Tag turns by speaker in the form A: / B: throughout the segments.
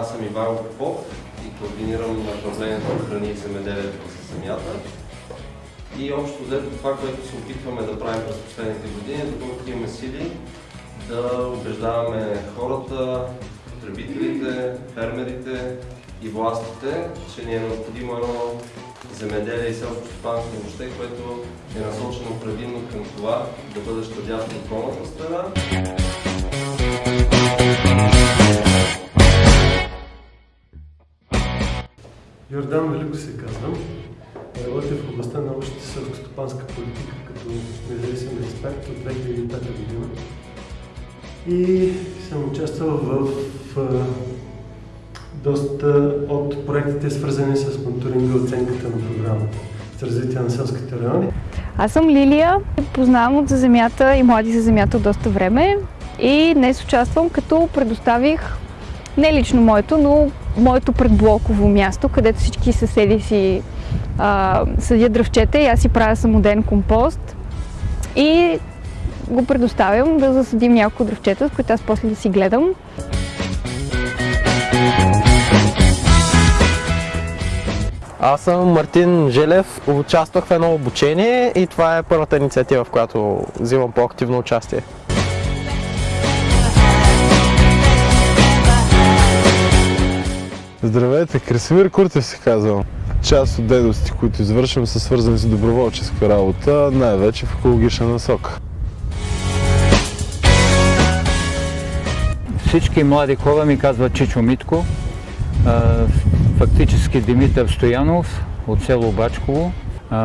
A: Аз съм Иван Попов и координирам направлението на храни и земеделието за земята. И общо взето това, което се опитваме да правим през последните години, е доколкото имаме сили, да убеждаваме хората, потребителите, фермерите и властите, че ни е необходимо едно земеделие и селско стопанство въобще, което е насочено предимно към това да бъде щадящо околната среда.
B: Йордан Велико се казвам. Работя в областта на общата селско-стопанска политика като независим експерт от 2005 година. И съм участвал в, в доста от проектите, свързани с мониторинга и оценката на програмата за развитие на селските райони.
C: Аз съм Лилия, познавам от За земята и Млади за земята от доста време и днес участвам като предоставих не лично моето, но моето предблоково място, където всички съседи си а, съдят дръвчета и аз си правя самоден компост и го предоставям да засадим няколко дръвчета, с които аз после да си гледам.
D: Аз съм Мартин Желев, участвах в едно обучение и това е първата инициатива, в която взимам по-активно участие.
E: Здравейте, Красимир Куртев се казвам. Част от дейностите, които извършвам, са свързани с доброволческа работа, най-вече в екологична насока.
F: Всички млади хора ми казват Чичо Митко, фактически Димитър Стоянов от село Бачково.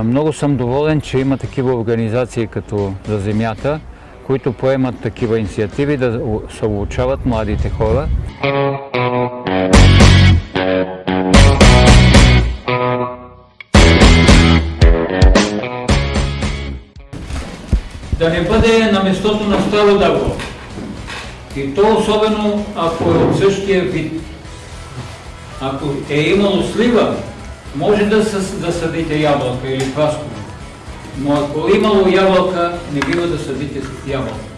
F: Много съм доволен, че има такива организации като За земята, които поемат такива инициативи да се обучават младите хора.
G: Не бъде на местото на старо дърво. И то особено ако е от същия вид. Ако е имало слива, може да, да съдите ябълка или прасково. Но ако е имало ябълка, не бива да съдите ябълка.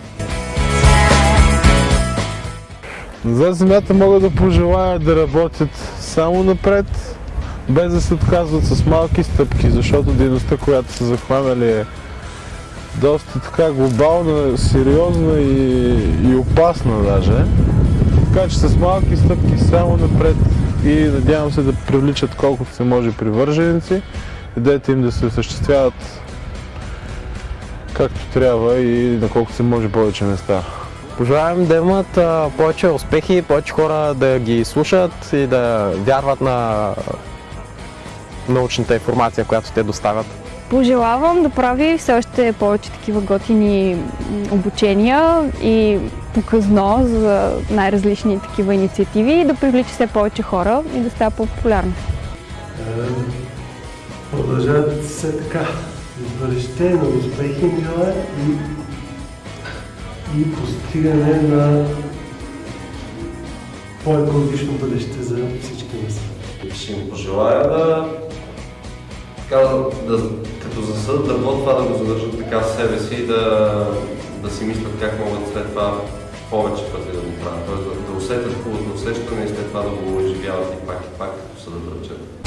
E: За земята мога да пожелая да работят само напред, без да се отказват с малки стъпки, защото дейността, която са захванали е доста така глобална, сериозна и, и опасна даже. Така че с малки стъпки само напред и надявам се да привличат колкото се може привърженици, идеята им да се осъществяват както трябва и на колкото се може повече места.
D: Пожелавам да имат а, повече успехи, повече хора да ги слушат и да вярват на научната информация, която те доставят.
C: Пожелавам да прави все още повече такива готини обучения и показно за най-различни такива инициативи и да привлича все повече хора и да става по-популярно.
B: Продължават все така. Бъдеще на успехи мила и, и постигане на по-екологично бъдеще за всички нас.
A: Ще им пожелая да, така, да като засъдат дърво, това да го задържат така в себе си и да, да си мислят как могат след това повече пъти да го правят. Тоест да, да усетят хубавото усещане и след това да го изживяват и пак и пак, като са да дръчат.